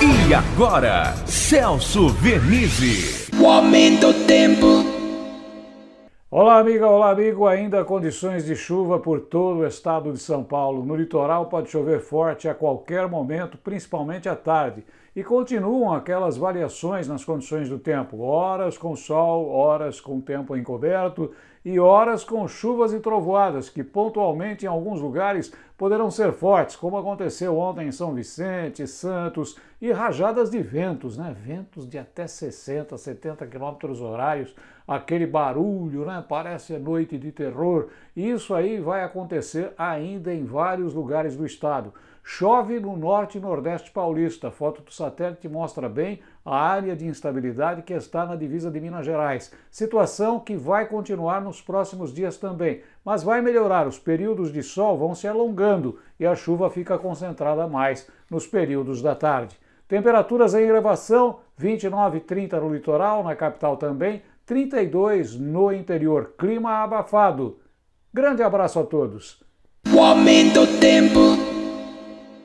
E agora, Celso Vernizzi. O aumento do tempo. Olá, amiga, olá, amigo. Ainda condições de chuva por todo o estado de São Paulo. No litoral pode chover forte a qualquer momento, principalmente à tarde. E continuam aquelas variações nas condições do tempo: horas com sol, horas com tempo encoberto e horas com chuvas e trovoadas, que pontualmente em alguns lugares poderão ser fortes, como aconteceu ontem em São Vicente, Santos, e rajadas de ventos, né? Ventos de até 60, 70 km horários, aquele barulho, né? Parece noite de terror. Isso aí vai acontecer ainda em vários lugares do estado. Chove no norte e nordeste paulista. A foto do satélite mostra bem a área de instabilidade que está na divisa de Minas Gerais. Situação que vai continuar nos próximos dias também, mas vai melhorar. Os períodos de sol vão se alongando e a chuva fica concentrada mais nos períodos da tarde. Temperaturas em elevação, 29 e 30 no litoral, na capital também, 32 no interior. Clima abafado. Grande abraço a todos. O aumento do tempo.